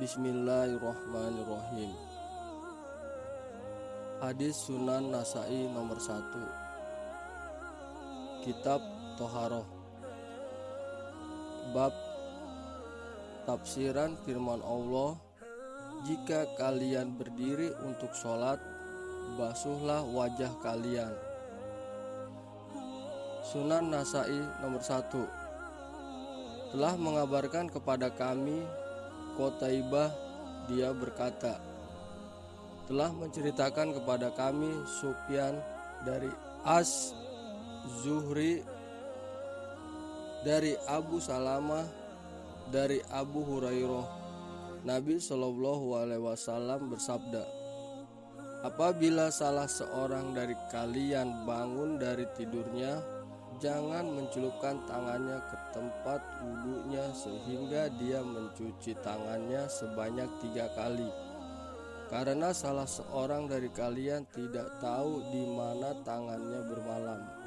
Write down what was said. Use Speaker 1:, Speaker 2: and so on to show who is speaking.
Speaker 1: Bismillahirrahmanirrahim. Hadis Sunan Nasai nomor 1 Kitab Toharoh. Bab Tafsiran firman Allah Jika kalian berdiri untuk sholat Basuhlah wajah kalian. Sunan Nasai nomor 1 Telah mengabarkan kepada kami Kotaibah dia berkata telah menceritakan kepada kami Sufyan dari As Zuhri dari Abu Salamah dari Abu Hurairah. Nabi Shallallahu Alaihi Wasallam bersabda Apabila salah seorang dari kalian bangun dari tidurnya Jangan mencelupkan tangannya ke tempat wudhunya sehingga dia mencuci tangannya sebanyak tiga kali. Karena salah seorang dari kalian tidak tahu di mana tangannya bermalam.